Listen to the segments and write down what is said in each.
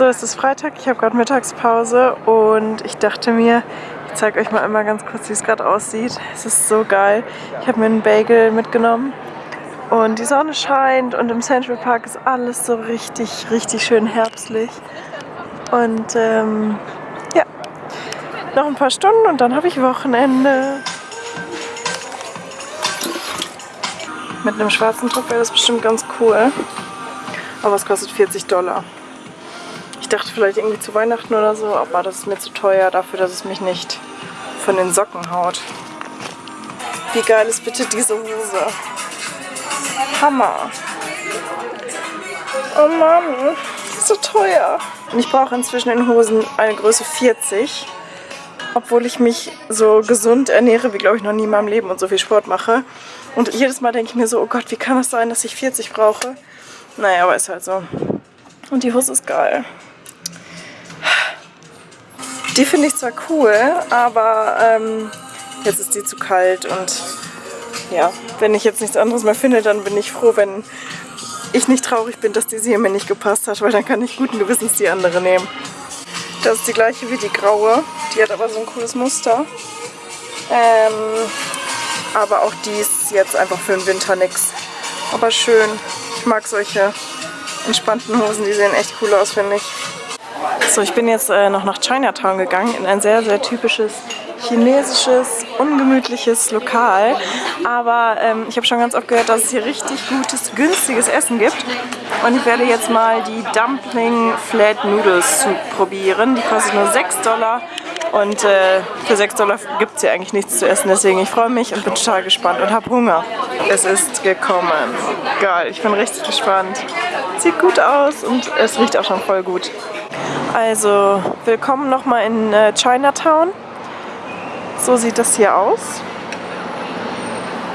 So, es ist Freitag, ich habe gerade Mittagspause und ich dachte mir, ich zeige euch mal einmal ganz kurz, wie es gerade aussieht. Es ist so geil. Ich habe mir einen Bagel mitgenommen und die Sonne scheint und im Central Park ist alles so richtig, richtig schön herbstlich. Und ähm, ja, noch ein paar Stunden und dann habe ich Wochenende. Mit einem schwarzen Druck wäre das bestimmt ganz cool. Aber es kostet 40 Dollar. Ich dachte vielleicht irgendwie zu Weihnachten oder so, aber das ist mir zu teuer dafür, dass es mich nicht von den Socken haut. Wie geil ist bitte diese Hose? Hammer. Oh Mann, so teuer. Und ich brauche inzwischen in Hosen eine Größe 40. Obwohl ich mich so gesund ernähre, wie glaube ich noch nie in meinem Leben und so viel Sport mache. Und jedes Mal denke ich mir so, oh Gott, wie kann das sein, dass ich 40 brauche? Naja, aber ist halt so. Und die Hose ist geil. Die finde ich zwar cool, aber ähm, jetzt ist die zu kalt und ja, wenn ich jetzt nichts anderes mehr finde, dann bin ich froh, wenn ich nicht traurig bin, dass diese hier mir nicht gepasst hat, weil dann kann ich guten Gewissens die andere nehmen. Das ist die gleiche wie die graue, die hat aber so ein cooles Muster. Ähm, aber auch die ist jetzt einfach für den Winter nix. Aber schön. Ich mag solche entspannten Hosen, die sehen echt cool aus, finde ich. So, ich bin jetzt äh, noch nach Chinatown gegangen, in ein sehr, sehr typisches chinesisches, ungemütliches Lokal. Aber ähm, ich habe schon ganz oft gehört, dass es hier richtig gutes, günstiges Essen gibt. Und ich werde jetzt mal die Dumpling Flat Noodles probieren. Die kostet nur 6 Dollar. Und äh, für 6 Dollar gibt es hier eigentlich nichts zu essen. Deswegen ich freue mich und bin total gespannt und habe Hunger. Es ist gekommen. Geil, ich bin richtig gespannt. Sieht gut aus und es riecht auch schon voll gut. Also, willkommen nochmal in äh, Chinatown. So sieht das hier aus.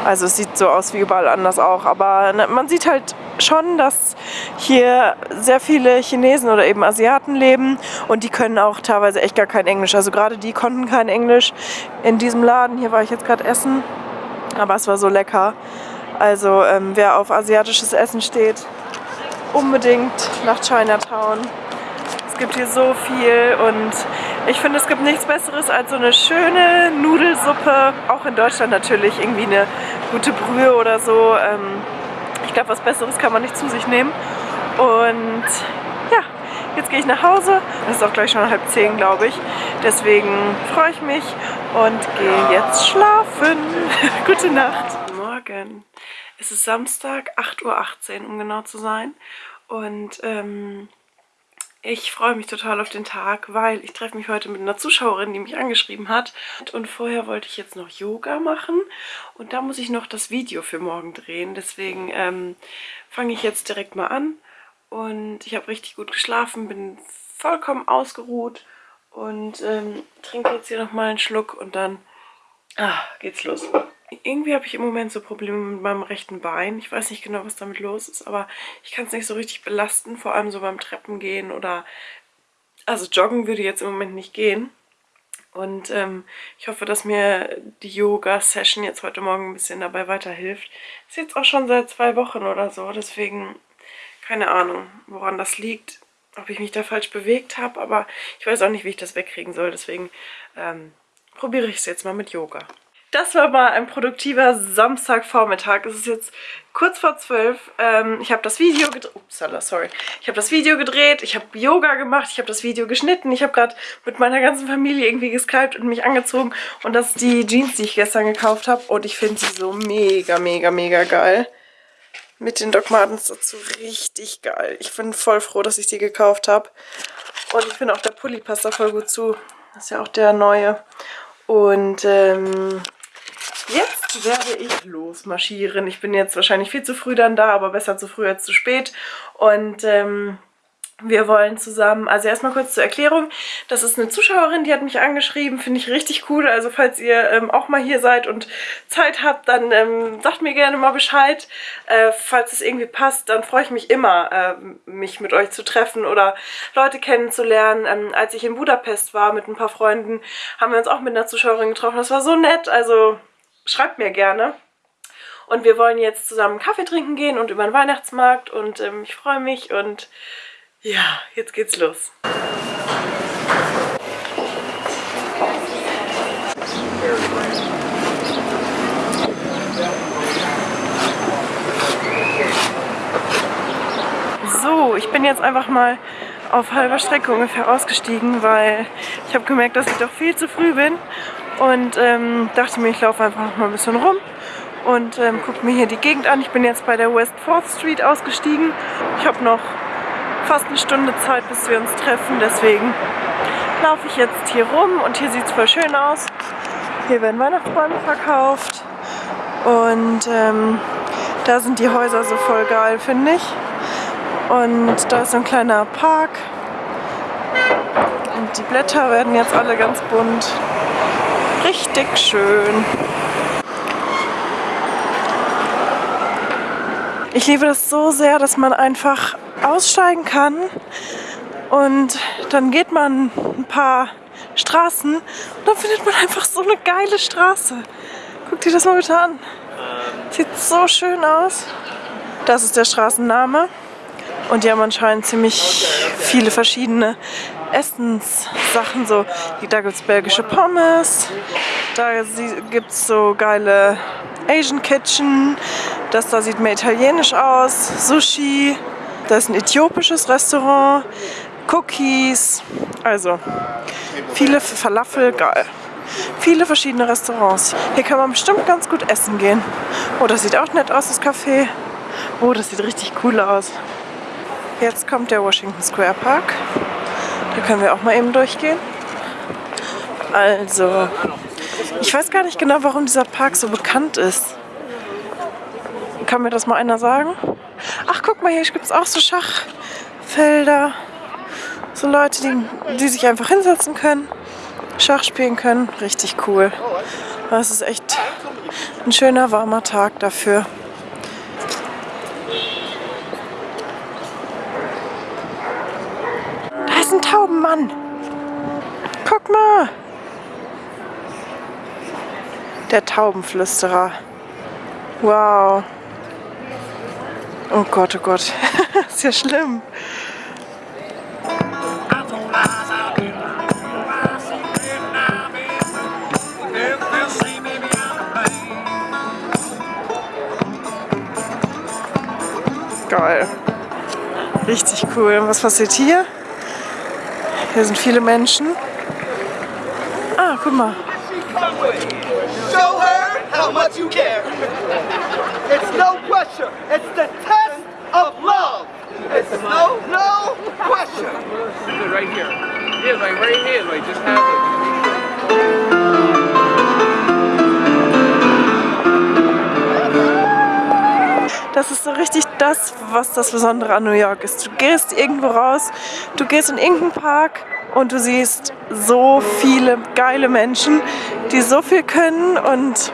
Also es sieht so aus wie überall anders auch, aber ne, man sieht halt schon, dass hier sehr viele Chinesen oder eben Asiaten leben und die können auch teilweise echt gar kein Englisch. Also gerade die konnten kein Englisch in diesem Laden. Hier war ich jetzt gerade essen, aber es war so lecker. Also ähm, wer auf asiatisches Essen steht, unbedingt nach Chinatown. Es gibt hier so viel und ich finde, es gibt nichts Besseres als so eine schöne Nudelsuppe. Auch in Deutschland natürlich irgendwie eine gute Brühe oder so. Ähm, ich glaube, was Besseres kann man nicht zu sich nehmen. Und ja, jetzt gehe ich nach Hause. Es ist auch gleich schon halb zehn, glaube ich. Deswegen freue ich mich und gehe jetzt schlafen. Gute Nacht. Morgen. Es ist Samstag, 8.18 Uhr, um genau zu sein. Und ähm, ich freue mich total auf den Tag, weil ich treffe mich heute mit einer Zuschauerin, die mich angeschrieben hat. Und vorher wollte ich jetzt noch Yoga machen und da muss ich noch das Video für morgen drehen. Deswegen ähm, fange ich jetzt direkt mal an. Und ich habe richtig gut geschlafen, bin vollkommen ausgeruht und ähm, trinke jetzt hier nochmal einen Schluck und dann ah, geht's los. Irgendwie habe ich im Moment so Probleme mit meinem rechten Bein. Ich weiß nicht genau, was damit los ist, aber ich kann es nicht so richtig belasten, vor allem so beim Treppengehen oder... Also joggen würde jetzt im Moment nicht gehen. Und ähm, ich hoffe, dass mir die Yoga-Session jetzt heute Morgen ein bisschen dabei weiterhilft. Ist jetzt auch schon seit zwei Wochen oder so, deswegen keine Ahnung, woran das liegt, ob ich mich da falsch bewegt habe, aber ich weiß auch nicht, wie ich das wegkriegen soll, deswegen ähm, probiere ich es jetzt mal mit Yoga. Das war mal ein produktiver Samstagvormittag. Es ist jetzt kurz vor zwölf. Ähm, ich habe das Video gedreht. Upsala, sorry. Ich habe das Video gedreht, ich habe Yoga gemacht, ich habe das Video geschnitten. Ich habe gerade mit meiner ganzen Familie irgendwie geskypt und mich angezogen. Und das ist die Jeans, die ich gestern gekauft habe. Und ich finde sie so mega, mega, mega geil. Mit den Doc Martens dazu richtig geil. Ich bin voll froh, dass ich die gekauft habe. Und ich finde auch der Pulli passt da voll gut zu. Das ist ja auch der neue. Und ähm, Jetzt werde ich losmarschieren. Ich bin jetzt wahrscheinlich viel zu früh dann da, aber besser zu früh als zu spät. Und ähm, wir wollen zusammen, also erstmal kurz zur Erklärung, das ist eine Zuschauerin, die hat mich angeschrieben, finde ich richtig cool, also falls ihr ähm, auch mal hier seid und Zeit habt, dann ähm, sagt mir gerne mal Bescheid, äh, falls es irgendwie passt, dann freue ich mich immer, äh, mich mit euch zu treffen oder Leute kennenzulernen. Ähm, als ich in Budapest war mit ein paar Freunden, haben wir uns auch mit einer Zuschauerin getroffen, das war so nett, also schreibt mir gerne. Und wir wollen jetzt zusammen Kaffee trinken gehen und über den Weihnachtsmarkt und ähm, ich freue mich und Ja, jetzt geht's los. So, ich bin jetzt einfach mal auf halber Strecke ungefähr ausgestiegen, weil ich habe gemerkt, dass ich doch viel zu früh bin und ähm, dachte mir, ich laufe einfach mal ein bisschen rum und ähm, gucke mir hier die Gegend an. Ich bin jetzt bei der West 4th Street ausgestiegen. Ich habe noch fast eine Stunde Zeit, bis wir uns treffen. Deswegen laufe ich jetzt hier rum und hier sieht es voll schön aus. Hier werden Weihnachtsbäume verkauft und ähm, da sind die Häuser so voll geil, finde ich. Und da ist so ein kleiner Park und die Blätter werden jetzt alle ganz bunt. Richtig schön. Ich liebe das so sehr, dass man einfach aussteigen kann und dann geht man ein paar Straßen und dann findet man einfach so eine geile Straße. Guck dir das mal bitte an. Sieht so schön aus. Das ist der Straßenname. Und die haben anscheinend ziemlich viele verschiedene Essenssachen. So, da gibt es belgische Pommes, da gibt es so geile Asian Kitchen, das da sieht mehr italienisch aus, Sushi, da ist ein äthiopisches Restaurant, Cookies, also viele Falafel, geil. Viele verschiedene Restaurants. Hier kann man bestimmt ganz gut essen gehen. Oh, das sieht auch nett aus, das Café. Oh, das sieht richtig cool aus. Jetzt kommt der Washington Square Park. Da können wir auch mal eben durchgehen. Also, ich weiß gar nicht genau, warum dieser Park so bekannt ist. Kann mir das mal einer sagen? Ach, guck mal, hier gibt es auch so Schachfelder. So Leute, die, die sich einfach hinsetzen können, Schach spielen können. Richtig cool. Das ist echt ein schöner, warmer Tag dafür. Ist ein Taubenmann. Guck mal. Der Taubenflüsterer. Wow. Oh Gott, oh Gott. ist ja schlimm. Geil. Richtig cool. Was passiert hier? Hier sind viele Menschen. Ah, guck mal. Show her how much you care. It's no pressure. It's the test of love. It's no, no question. Right here. Yeah, like right here. Like just have it. Das ist so richtig das, was das Besondere an New York ist. Du gehst irgendwo raus, du gehst in irgendeinen Park und du siehst so viele geile Menschen, die so viel können und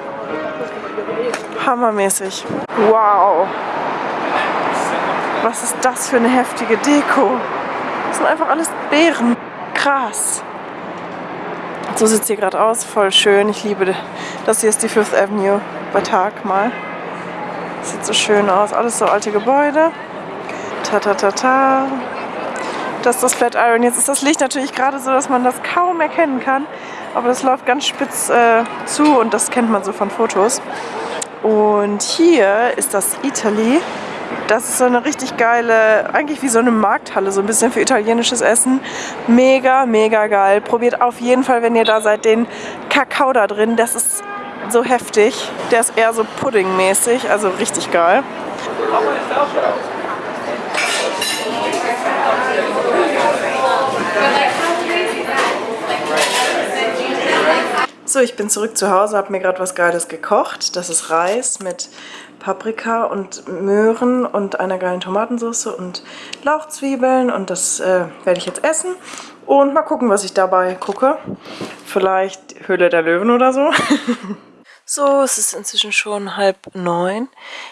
hammermäßig. Wow! Was ist das für eine heftige Deko? Das sind einfach alles Beeren. Krass. So sieht es hier gerade aus. Voll schön. Ich liebe das. hier ist die Fifth Avenue bei Tag mal. Sieht so schön aus. Alles so alte Gebäude. Ta ta ta ta. Das ist das Flatiron. Jetzt ist das Licht natürlich gerade so, dass man das kaum erkennen kann. Aber das läuft ganz spitz äh, zu und das kennt man so von Fotos. Und hier ist das Italy. Das ist so eine richtig geile, eigentlich wie so eine Markthalle, so ein bisschen für italienisches Essen. Mega, mega geil. Probiert auf jeden Fall, wenn ihr da seid, den Kakao da drin. Das ist so heftig. Der ist eher so puddingmäßig, also richtig geil. So, ich bin zurück zu Hause, habe mir gerade was Geiles gekocht. Das ist Reis mit Paprika und Möhren und einer geilen Tomatensauce und Lauchzwiebeln und das äh, werde ich jetzt essen. Und mal gucken, was ich dabei gucke. Vielleicht Höhle der Löwen oder so. So, es ist inzwischen schon halb neun.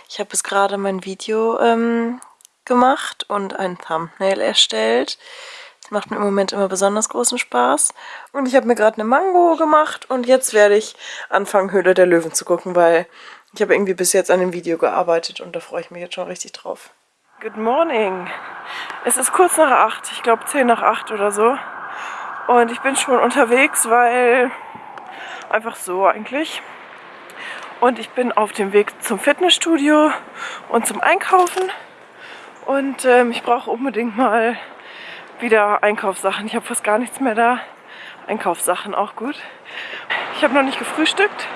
Ich habe jetzt gerade mein Video ähm, gemacht und ein Thumbnail erstellt. Das macht mir im Moment immer besonders großen Spaß. Und ich habe mir gerade eine Mango gemacht und jetzt werde ich anfangen, Höhle der Löwen zu gucken, weil ich habe irgendwie bis jetzt an dem Video gearbeitet und da freue ich mich jetzt schon richtig drauf. Good morning. Es ist kurz nach acht, ich glaube zehn nach acht oder so. Und ich bin schon unterwegs, weil einfach so eigentlich. Und ich bin auf dem Weg zum Fitnessstudio und zum Einkaufen. Und ähm, ich brauche unbedingt mal wieder Einkaufssachen. Ich habe fast gar nichts mehr da. Einkaufssachen auch gut. Ich habe noch nicht gefrühstückt.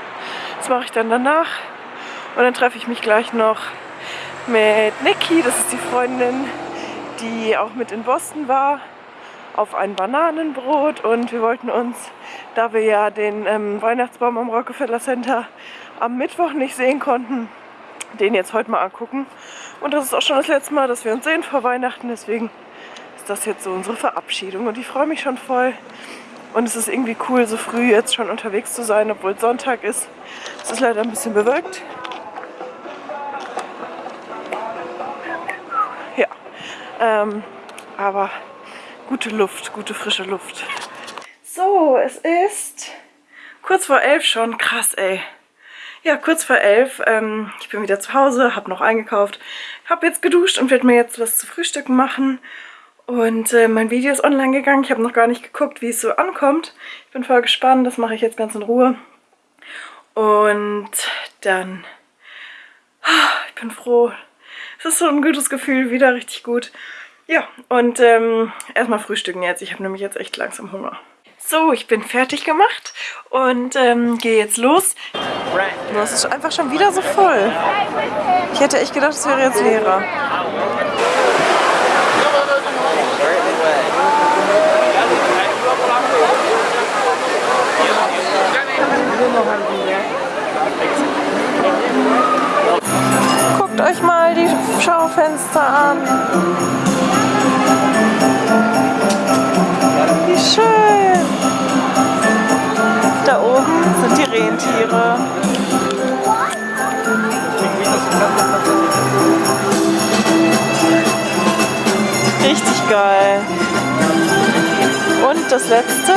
Das mache ich dann danach. Und dann treffe ich mich gleich noch mit Niki, das ist die Freundin, die auch mit in Boston war, auf ein Bananenbrot und wir wollten uns, da wir ja den ähm, Weihnachtsbaum am Rockefeller Center am Mittwoch nicht sehen konnten, den jetzt heute mal angucken. Und das ist auch schon das letzte Mal, dass wir uns sehen vor Weihnachten, deswegen ist das jetzt so unsere Verabschiedung und ich freue mich schon voll. Und es ist irgendwie cool, so früh jetzt schon unterwegs zu sein, obwohl Sonntag ist. Es ist leider ein bisschen bewölkt. Ähm, aber gute Luft, gute frische Luft. So, es ist kurz vor elf schon. Krass, ey. Ja, kurz vor elf. Ähm, ich bin wieder zu Hause, habe noch eingekauft, habe jetzt geduscht und werde mir jetzt was zu frühstücken machen. Und äh, mein Video ist online gegangen. Ich habe noch gar nicht geguckt, wie es so ankommt. Ich bin voll gespannt. Das mache ich jetzt ganz in Ruhe. Und dann... Ich bin froh, das ist so ein gutes Gefühl, wieder richtig gut. Ja, und ähm, erstmal frühstücken jetzt. Ich habe nämlich jetzt echt langsam Hunger. So, ich bin fertig gemacht und ähm, gehe jetzt los. Das ist einfach schon wieder so voll. Ich hätte echt gedacht, es wäre jetzt leerer. Guckt euch mal die Schaufenster an. Geil. Und das letzte.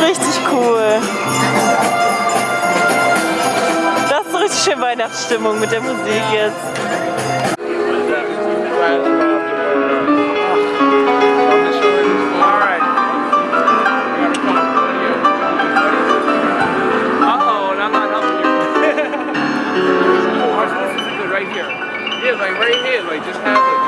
Richtig cool. Das ist richtig schön Weihnachtsstimmung mit der Musik jetzt. like right here, like just have it.